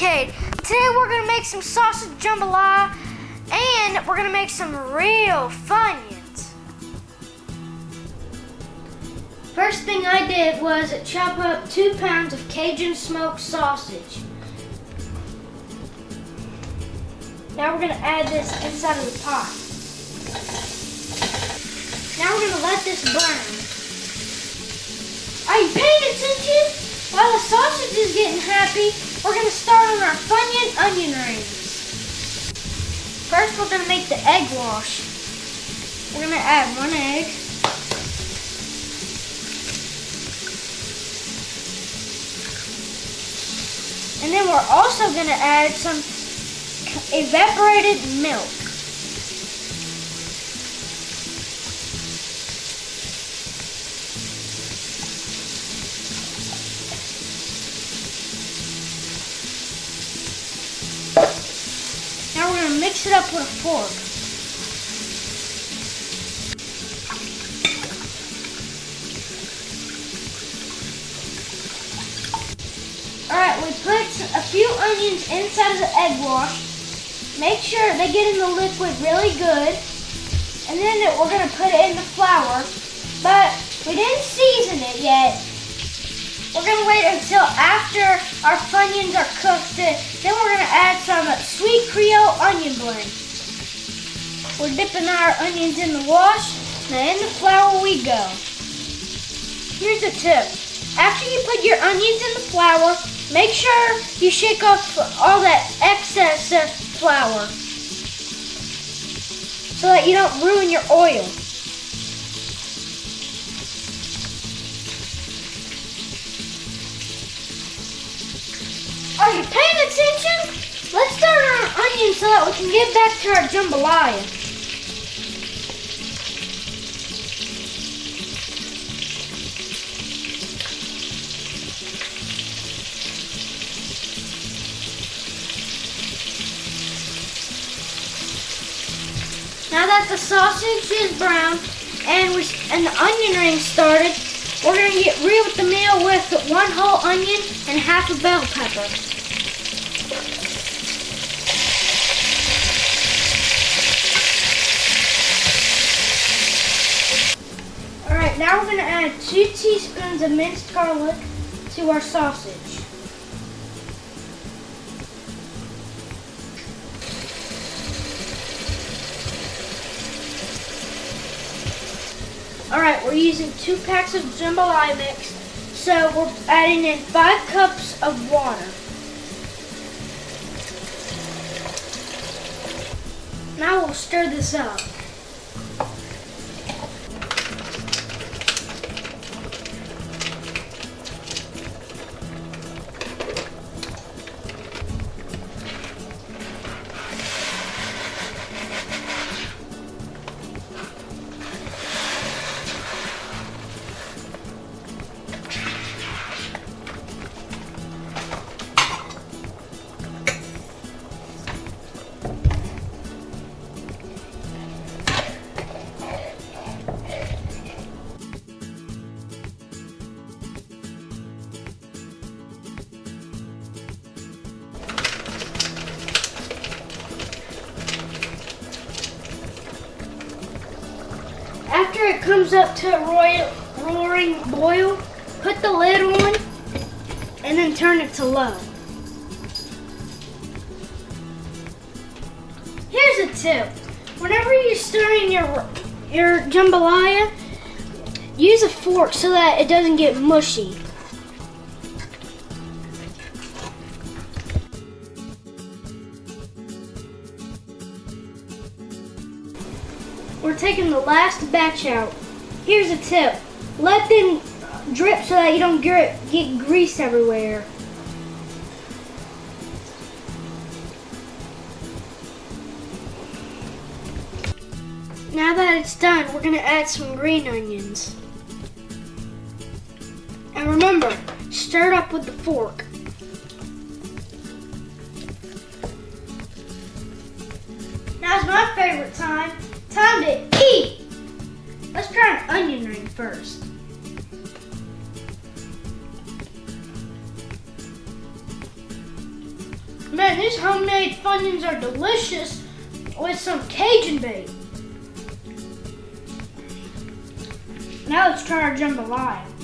Cuckoo and Cade. Today we're gonna make some sausage jambalaya and we're gonna make some real Funyuns. First thing I did was chop up two pounds of Cajun smoked sausage. Now we're gonna add this inside of the pot. Now we're gonna let this burn. Are you paying attention? While the sausage is getting happy, we're gonna start on our Funyun onion rings. First, we're gonna make the egg wash. We're gonna add one egg. And then we're also gonna add some evaporated milk. Mix it up with a fork. Alright, we put a few onions inside of the egg wash. Make sure they get in the liquid really good. And then we're gonna put it in the flour. But we didn't season it yet. We're gonna wait until after our Funyuns are cooked. Then we're gonna add some sweet Creole onion blend. We're dipping our onions in the wash. Now in the flour we go. Here's a tip. After you put your onions in the flour, make sure you shake off all that excess uh, flour so that you don't ruin your oil. So that we can get back to our jambalaya. Now that the sausage is brown and we and the onion ring started, we're gonna get real with the meal with one whole onion and half a bell pepper. Now we're gonna add two teaspoons of minced garlic to our sausage. All right, we're using two packs of jambalaya mix, so we're adding in five cups of water. Now we'll stir this up. After it comes up to a royal, roaring boil, put the lid on and then turn it to low. Here's a tip. Whenever you're stirring your, your jambalaya, use a fork so that it doesn't get mushy. We're taking the last batch out. Here's a tip. Let them drip so that you don't get, get grease everywhere. Now that it's done, we're gonna add some green onions. And remember, stir it up with the fork. To eat! Let's try an onion ring first. Man, these homemade Funyuns are delicious with some Cajun bait. Now let's try our jambalaya.